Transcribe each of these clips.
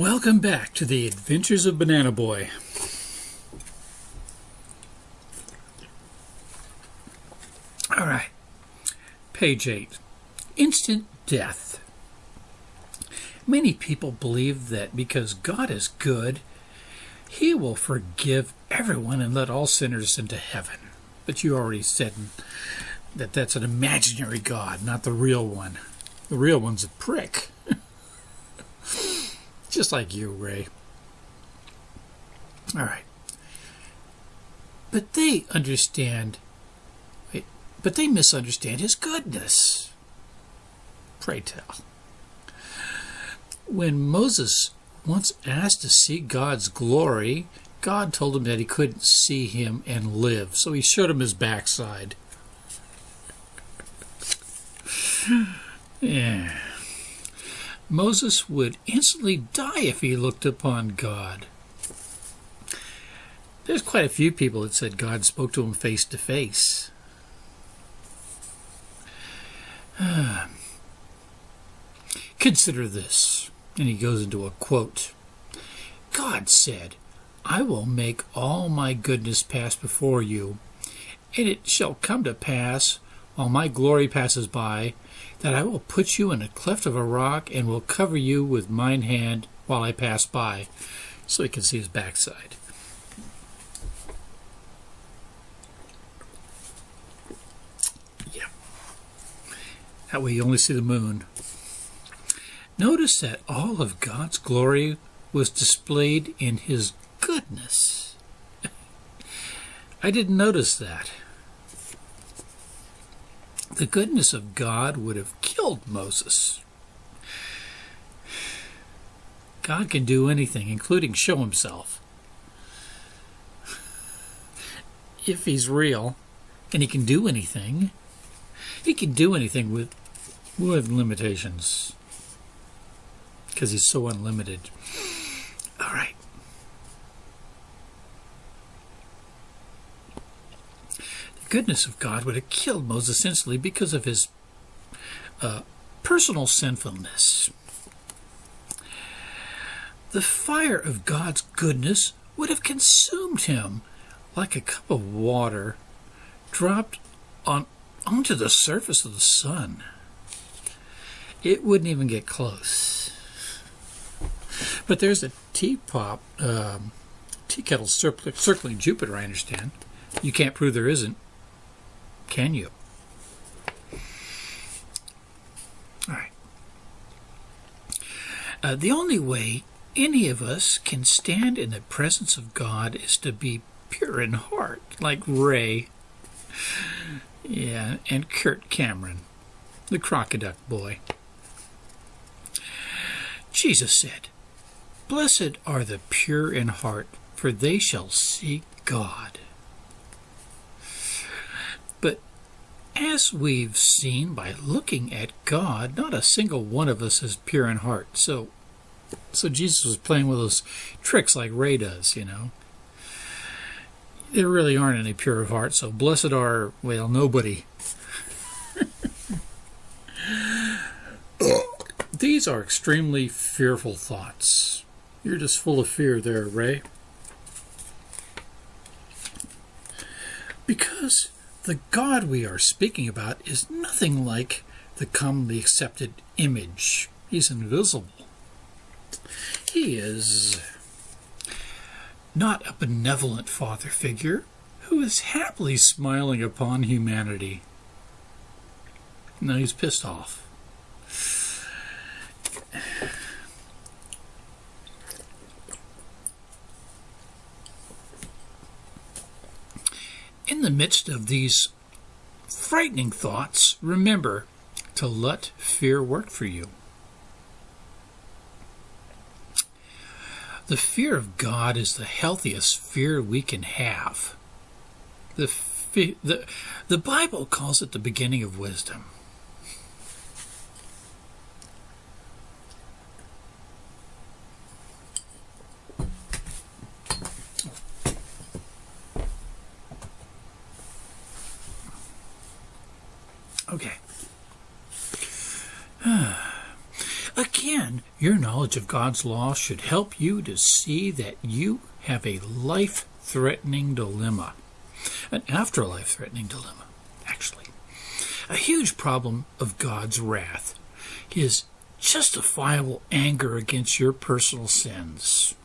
Welcome back to the Adventures of Banana Boy. All right, page 8 Instant Death. Many people believe that because God is good, He will forgive everyone and let all sinners into heaven. But you already said that that's an imaginary God, not the real one. The real one's a prick. Just like you, Ray. All right. But they understand, but they misunderstand his goodness. Pray tell. When Moses once asked to see God's glory, God told him that he couldn't see him and live, so he showed him his backside. yeah. Moses would instantly die if he looked upon God. There's quite a few people that said God spoke to him face to face. Consider this. And he goes into a quote God said, I will make all my goodness pass before you, and it shall come to pass, while my glory passes by, that I will put you in a cleft of a rock and will cover you with mine hand while I pass by, so he can see his backside. Yeah. That way you only see the moon. Notice that all of God's glory was displayed in his goodness. I didn't notice that. The goodness of God would have killed Moses. God can do anything, including show himself. If he's real, and he can do anything, he can do anything with, with limitations. Because he's so unlimited. All right. Goodness of God would have killed Moses instantly because of his uh, personal sinfulness. The fire of God's goodness would have consumed him like a cup of water dropped on onto the surface of the sun. It wouldn't even get close. But there's a teapot, um, tea kettle circling Jupiter, I understand. You can't prove there isn't. Can you? All right. Uh, the only way any of us can stand in the presence of God is to be pure in heart, like Ray. Yeah, and Kirk Cameron, the crocodile boy. Jesus said, Blessed are the pure in heart, for they shall see God. As we've seen by looking at God, not a single one of us is pure in heart. So, so Jesus was playing with those tricks like Ray does, you know. There really aren't any pure of heart, so blessed are, well, nobody. These are extremely fearful thoughts. You're just full of fear there, Ray. Because the God we are speaking about is nothing like the commonly accepted image. He's invisible. He is not a benevolent father figure who is happily smiling upon humanity. No, he's pissed off. The midst of these frightening thoughts, remember to let fear work for you. The fear of God is the healthiest fear we can have. The, the, the Bible calls it the beginning of wisdom. Again, your knowledge of God's law should help you to see that you have a life threatening dilemma, an afterlife threatening dilemma, actually. A huge problem of God's wrath, his justifiable anger against your personal sins.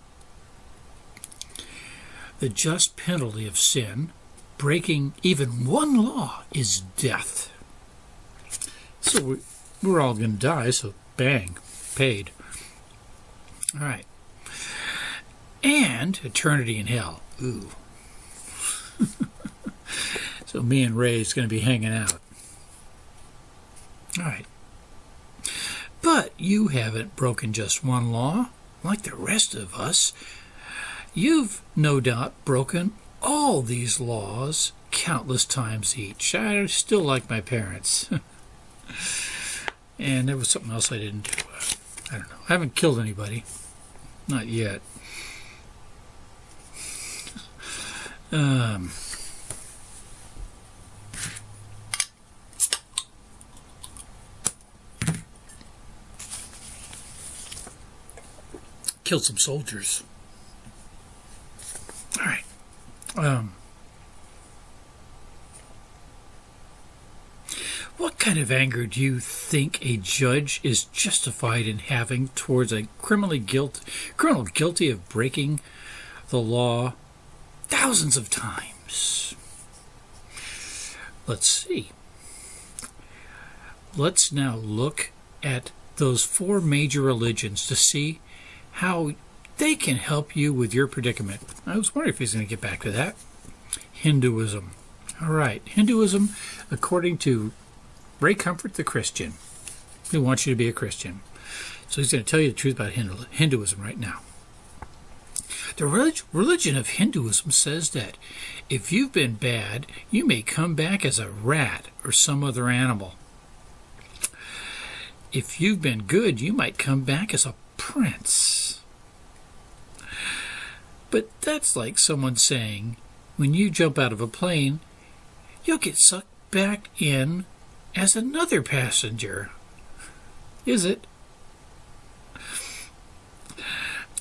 The just penalty of sin, breaking even one law, is death. So we're all going to die, so bang, paid. All right. And eternity in hell. Ooh. so me and Ray is going to be hanging out. All right. But you haven't broken just one law, like the rest of us. You've no doubt broken all these laws countless times each. I still like my parents. and there was something else I didn't do. I don't know. I haven't killed anybody. Not yet. Um, killed some soldiers. All right. Um, what kind of anger do you think a judge is justified in having towards a criminally guilt, criminal guilty of breaking the law thousands of times? Let's see. Let's now look at those four major religions to see how they can help you with your predicament. I was wondering if he's going to get back to that. Hinduism. All right, Hinduism, according to Ray Comfort, the Christian, He wants you to be a Christian. So he's going to tell you the truth about Hinduism right now. The religion of Hinduism says that if you've been bad, you may come back as a rat or some other animal. If you've been good, you might come back as a prince. But that's like someone saying, when you jump out of a plane, you'll get sucked back in as another passenger. Is it?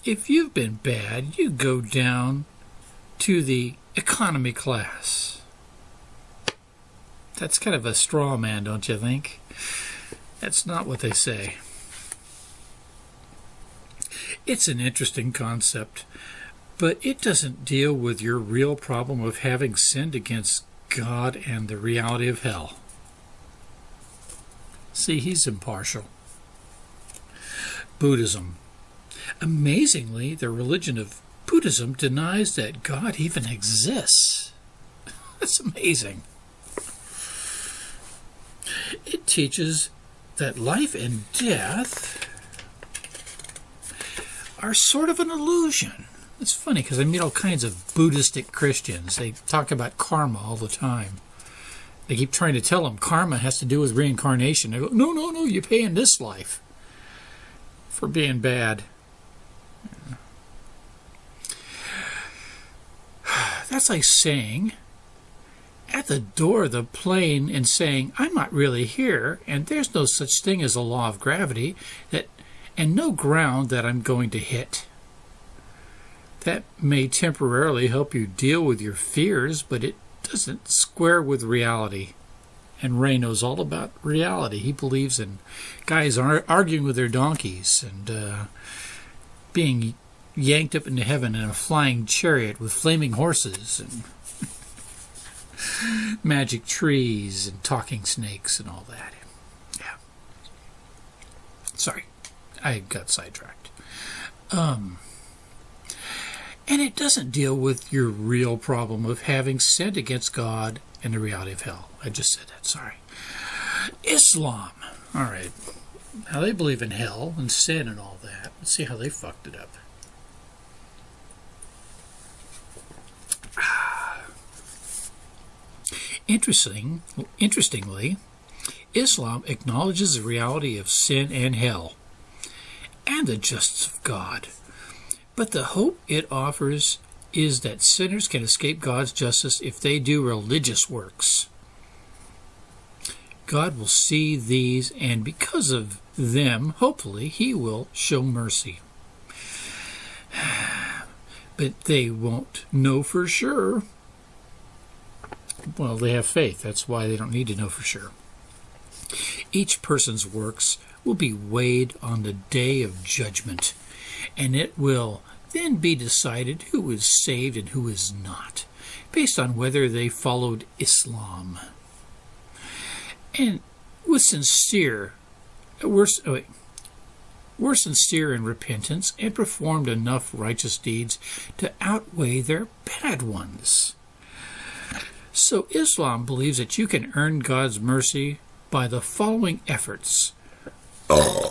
If you've been bad, you go down to the economy class. That's kind of a straw man, don't you think? That's not what they say. It's an interesting concept, but it doesn't deal with your real problem of having sinned against God and the reality of hell. See, he's impartial. Buddhism. Amazingly, the religion of Buddhism denies that God even exists. That's amazing. It teaches that life and death are sort of an illusion. It's funny because I meet all kinds of Buddhistic Christians. They talk about karma all the time. They keep trying to tell them karma has to do with reincarnation. They go, no, no, no, you pay in this life for being bad. That's like saying at the door of the plane and saying, I'm not really here, and there's no such thing as a law of gravity, that and no ground that I'm going to hit. That may temporarily help you deal with your fears, but it doesn't square with reality. And Ray knows all about reality. He believes in guys arguing with their donkeys and uh, being yanked up into heaven in a flying chariot with flaming horses and magic trees and talking snakes and all that. Yeah. Sorry. I got sidetracked. Um, and it doesn't deal with your real problem of having sinned against God and the reality of hell. I just said that, sorry. Islam. All right. Now they believe in hell and sin and all that. Let's see how they fucked it up. Interesting, interestingly, Islam acknowledges the reality of sin and hell and the justice of God. But the hope it offers is that sinners can escape God's justice if they do religious works. God will see these, and because of them, hopefully, He will show mercy. But they won't know for sure. Well, they have faith. That's why they don't need to know for sure. Each person's works will be weighed on the day of judgment, and it will then be decided who is saved and who is not, based on whether they followed Islam. And with sincere, wait, were sincere in repentance and performed enough righteous deeds to outweigh their bad ones. So Islam believes that you can earn God's mercy by the following efforts. Uh,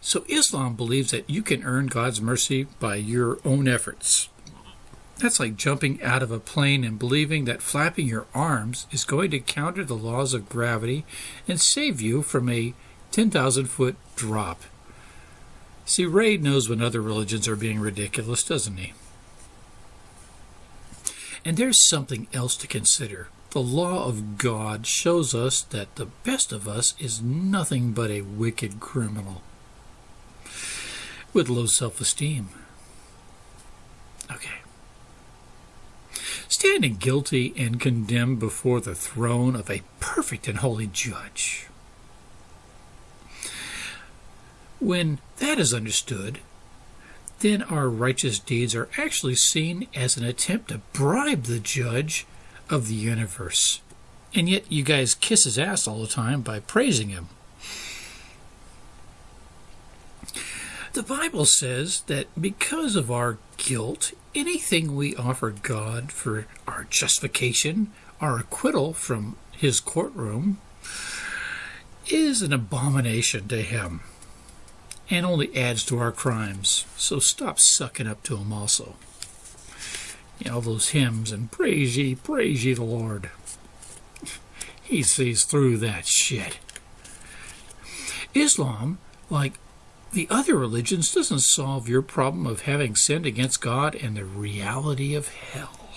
So Islam believes that you can earn God's mercy by your own efforts. That's like jumping out of a plane and believing that flapping your arms is going to counter the laws of gravity and save you from a 10,000 foot drop. See, Ray knows when other religions are being ridiculous, doesn't he? And there's something else to consider. The law of God shows us that the best of us is nothing but a wicked criminal with low self esteem. Okay standing guilty and condemned before the throne of a perfect and holy judge. When that is understood, then our righteous deeds are actually seen as an attempt to bribe the judge of the universe. And yet you guys kiss his ass all the time by praising him. The Bible says that because of our guilt, anything we offer God for our justification, our acquittal from his courtroom, is an abomination to him and only adds to our crimes. So stop sucking up to him also. You know, all those hymns and praise ye, praise ye the Lord. He sees through that shit. Islam, like the other religions doesn't solve your problem of having sinned against God and the reality of hell.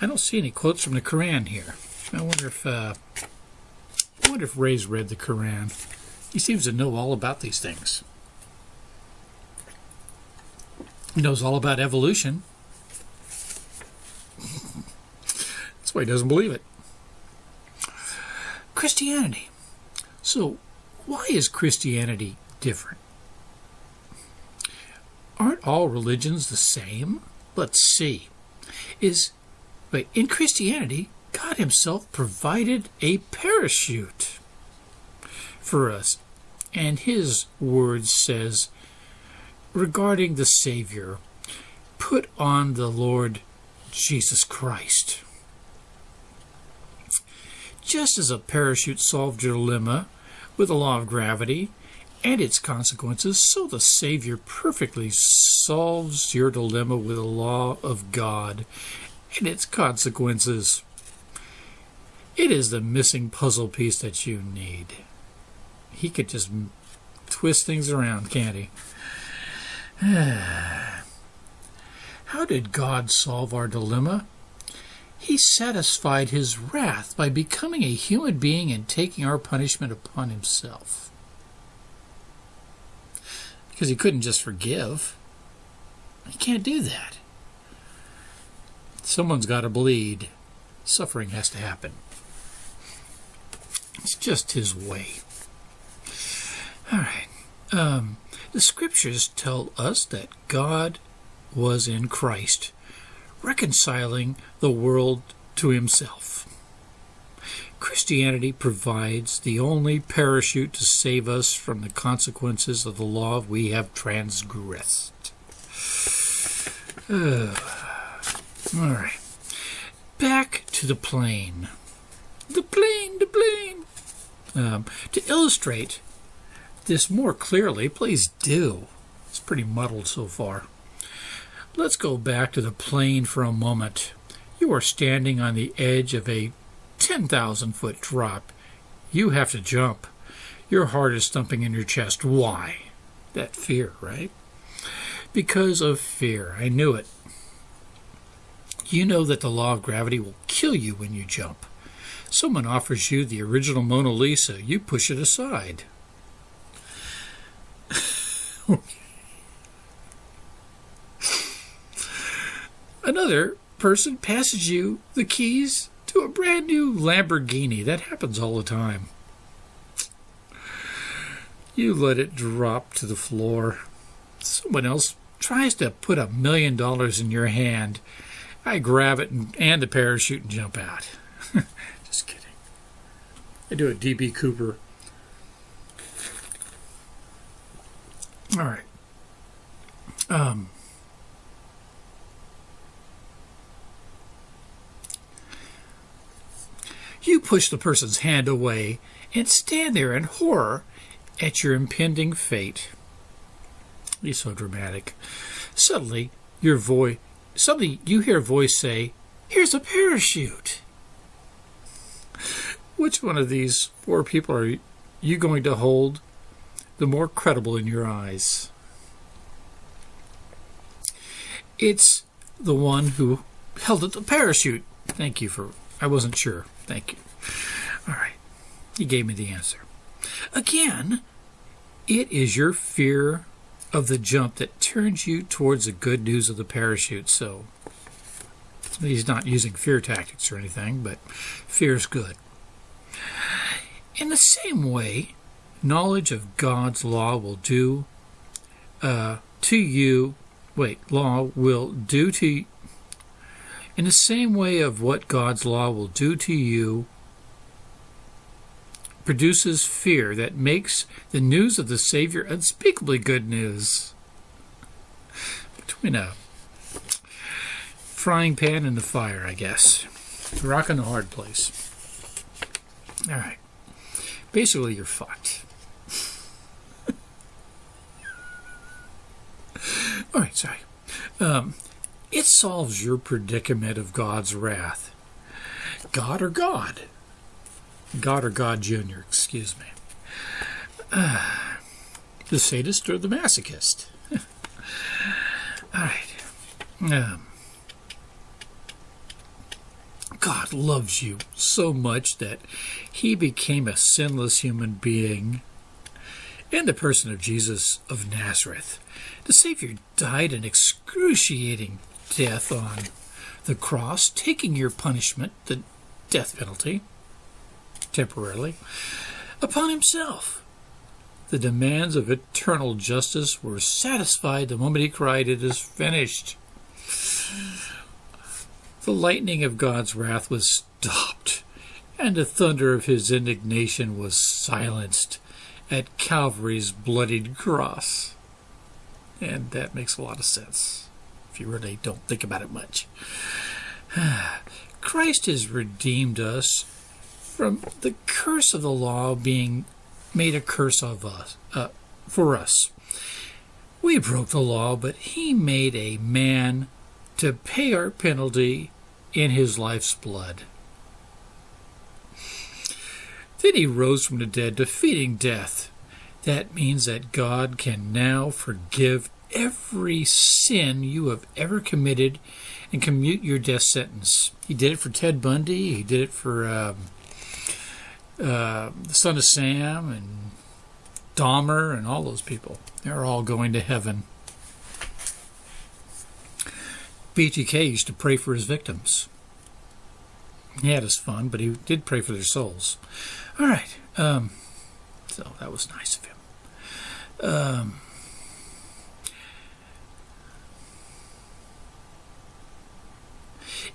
I don't see any quotes from the Quran here. I wonder if uh, I wonder if Ray's read the Quran. He seems to know all about these things. He knows all about evolution. He doesn't believe it. Christianity. So, why is Christianity different. Aren't all religions the same? Let's see. Is but in Christianity, God Himself provided a parachute for us. And His word says regarding the Savior, put on the Lord Jesus Christ. Just as a parachute solved your dilemma with the law of gravity, and its consequences, so the Savior perfectly solves your dilemma with the law of God and its consequences. It is the missing puzzle piece that you need. He could just twist things around, can't he? How did God solve our dilemma? He satisfied his wrath by becoming a human being and taking our punishment upon himself because he couldn't just forgive. He can't do that. Someone's got to bleed. Suffering has to happen. It's just his way. All right. Um, the scriptures tell us that God was in Christ, reconciling the world to himself. Christianity provides the only parachute to save us from the consequences of the law we have transgressed. Uh, all right. Back to the plane. The plane, the plane. Um, to illustrate this more clearly, please do. It's pretty muddled so far. Let's go back to the plane for a moment. You are standing on the edge of a 10,000 foot drop. You have to jump. Your heart is thumping in your chest. Why? That fear, right? Because of fear. I knew it. You know that the law of gravity will kill you when you jump. Someone offers you the original Mona Lisa, you push it aside. Another person passes you the keys to a brand new Lamborghini. That happens all the time. You let it drop to the floor. Someone else tries to put a million dollars in your hand. I grab it and, and the parachute and jump out. Just kidding. I do a DB Cooper. All right. Um, you push the person's hand away and stand there in horror at your impending fate. He's so dramatic. Suddenly, your voice, suddenly you hear a voice say, "Here's a parachute." Which one of these four people are you going to hold the more credible in your eyes? It's the one who held up the parachute. Thank you for. I wasn't sure. Thank you. All right. You gave me the answer. Again, it is your fear of the jump that turns you towards the good news of the parachute. So he's not using fear tactics or anything, but fear is good. In the same way, knowledge of God's law will do uh, to you. Wait, law will do to. In the same way of what God's law will do to you produces fear that makes the news of the Savior unspeakably good news. Between a frying pan and the fire, I guess. Rock in a hard place. All right. Basically, you're fucked. All right, sorry. Um, it solves your predicament of God's wrath. God or God? God or God Jr., excuse me. Uh, the sadist or the masochist? All right. Um, God loves you so much that he became a sinless human being in the person of Jesus of Nazareth. The Savior died an excruciating death on the cross, taking your punishment, the death penalty temporarily, upon himself. The demands of eternal justice were satisfied the moment he cried, It is finished. The lightning of God's wrath was stopped, and the thunder of his indignation was silenced at Calvary's bloodied cross. And that makes a lot of sense you really don't think about it much. Christ has redeemed us from the curse of the law being made a curse of us uh, for us. We broke the law, but he made a man to pay our penalty in his life's blood. Then he rose from the dead, defeating death. That means that God can now forgive every sin you have ever committed and commute your death sentence. He did it for Ted Bundy. He did it for um, uh, the son of Sam and Dahmer and all those people. They're all going to heaven. BTK used to pray for his victims. He had his fun, but he did pray for their souls. All right. Um, so that was nice of him. Um,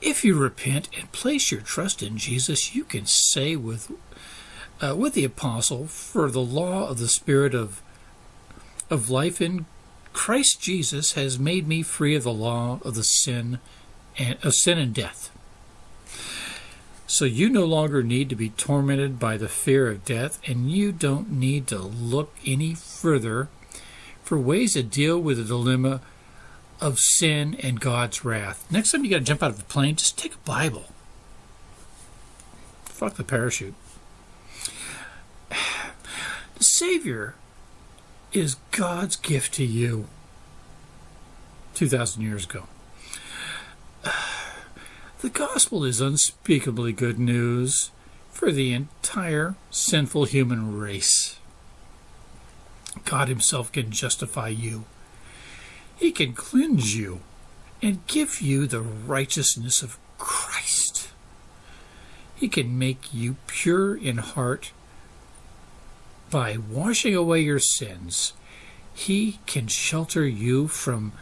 if you repent and place your trust in Jesus, you can say with uh, with the apostle, for the law of the Spirit of, of life in Christ Jesus has made me free of the law of the sin and of sin and death. So you no longer need to be tormented by the fear of death, and you don't need to look any further for ways to deal with the dilemma of sin and God's wrath. Next time you got to jump out of a plane, just take a Bible. Fuck the parachute. The Savior is God's gift to you 2,000 years ago. The gospel is unspeakably good news for the entire sinful human race. God Himself can justify you. He can cleanse you and give you the righteousness of Christ. He can make you pure in heart by washing away your sins. He can shelter you from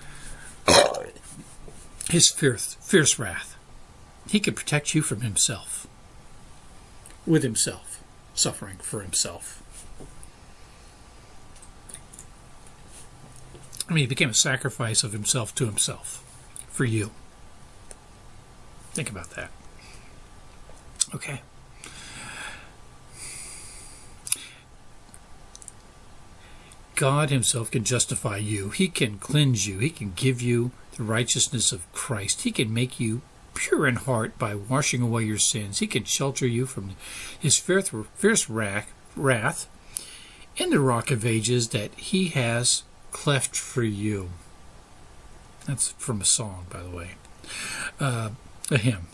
his fierce, fierce wrath. He can protect you from himself, with himself, suffering for himself. I mean, he became a sacrifice of himself to himself for you. Think about that. Okay. God Himself can justify you. He can cleanse you. He can give you the righteousness of Christ. He can make you pure in heart by washing away your sins. He can shelter you from His fierce, fierce wrath in the rock of ages that He has cleft for you. That's from a song, by the way, uh, a hymn.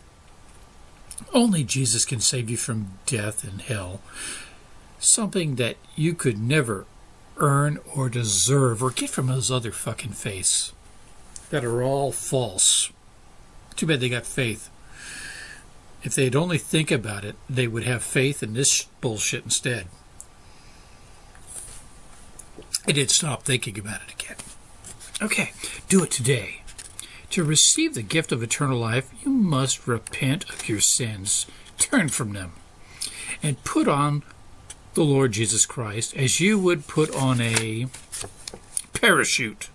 Only Jesus can save you from death and hell, something that you could never earn or deserve or get from those other fucking faiths that are all false. Too bad they got faith. If they'd only think about it, they would have faith in this bullshit instead. I did stop thinking about it again. Okay, do it today. To receive the gift of eternal life, you must repent of your sins, turn from them, and put on the Lord Jesus Christ as you would put on a parachute.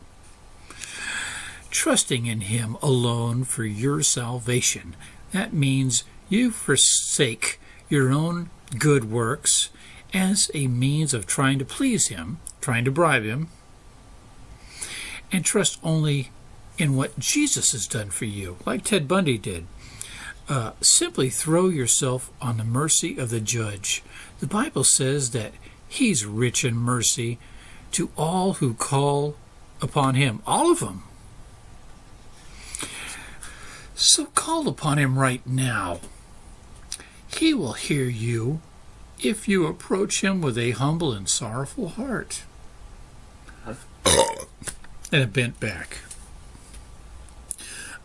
Trusting in Him alone for your salvation. That means you forsake your own good works as a means of trying to please Him trying to bribe him, and trust only in what Jesus has done for you, like Ted Bundy did. Uh, simply throw yourself on the mercy of the judge. The Bible says that he's rich in mercy to all who call upon him, all of them. So call upon him right now. He will hear you if you approach him with a humble and sorrowful heart and a bent back.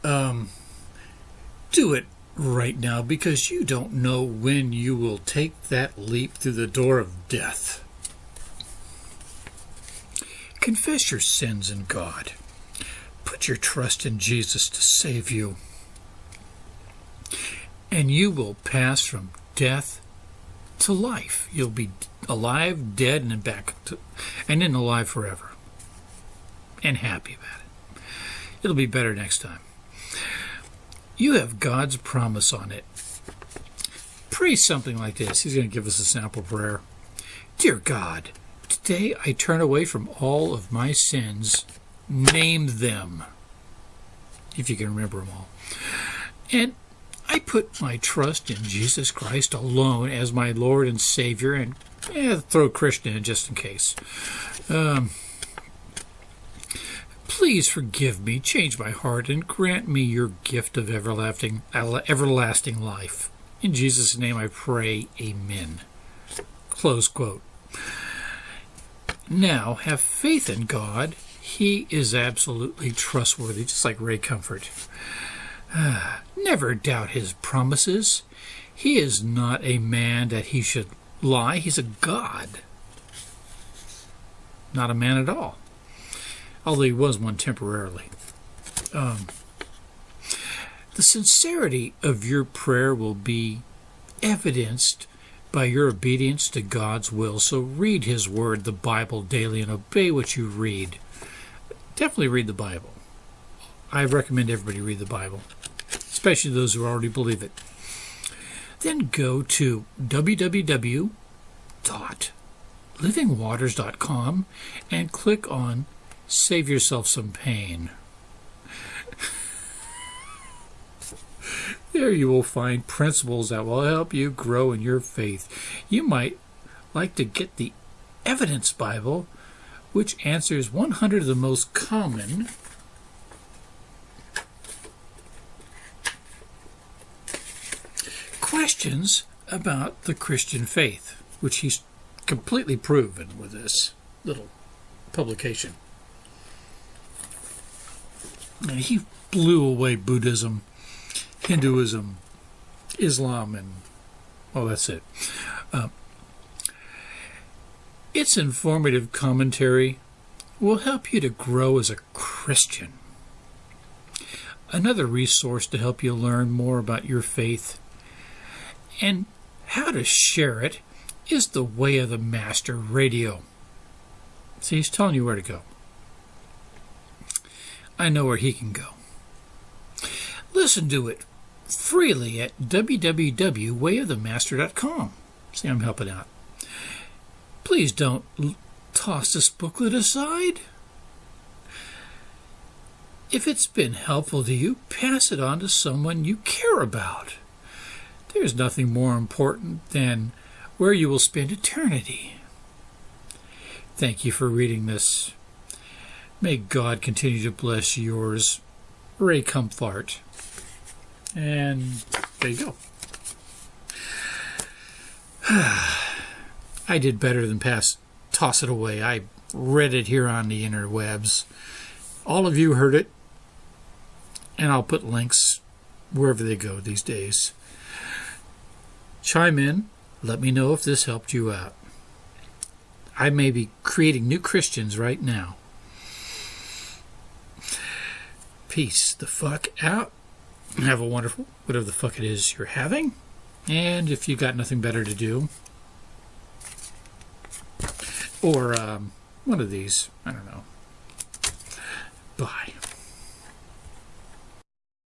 Um, do it right now because you don't know when you will take that leap through the door of death. Confess your sins in God. Put your trust in Jesus to save you. And you will pass from death to life. You'll be alive, dead, and back to, and then alive forever and happy about it. It'll be better next time. You have God's promise on it. Pray something like this. He's going to give us a sample prayer. Dear God, today I turn away from all of my sins. Name them, if you can remember them all. And I put my trust in Jesus Christ alone as my Lord and Savior, and eh, throw Christian in just in case. Um, Please forgive me, change my heart, and grant me your gift of everlasting, everlasting life. In Jesus' name I pray, Amen. Close quote. Now, have faith in God. He is absolutely trustworthy, just like Ray Comfort. never doubt his promises. He is not a man that he should lie. He's a God, not a man at all although he was one temporarily. Um, the sincerity of your prayer will be evidenced by your obedience to God's will. So read His Word, the Bible, daily and obey what you read. Definitely read the Bible. I recommend everybody read the Bible, especially those who already believe it. Then go to www.livingwaters.com and click on Save yourself some pain. there you will find principles that will help you grow in your faith. You might like to get the Evidence Bible, which answers 100 of the most common questions about the Christian faith, which he's completely proven with this little publication. And he blew away Buddhism, Hinduism, Islam, and well, that's it. Uh, its informative commentary will help you to grow as a Christian. Another resource to help you learn more about your faith and how to share it is the Way of the Master radio. See, he's telling you where to go. I know where he can go. Listen to it freely at www.wayofthemaster.com. See, I'm helping out. Please don't toss this booklet aside. If it's been helpful to you, pass it on to someone you care about. There's nothing more important than where you will spend eternity. Thank you for reading this. May God continue to bless yours, Ray Comfort. And there you go. I did better than pass, toss it away. I read it here on the interwebs. All of you heard it, and I'll put links wherever they go these days. Chime in. Let me know if this helped you out. I may be creating new Christians right now. Peace the fuck out. Have a wonderful, whatever the fuck it is you're having. And if you've got nothing better to do, or um, one of these, I don't know. Bye.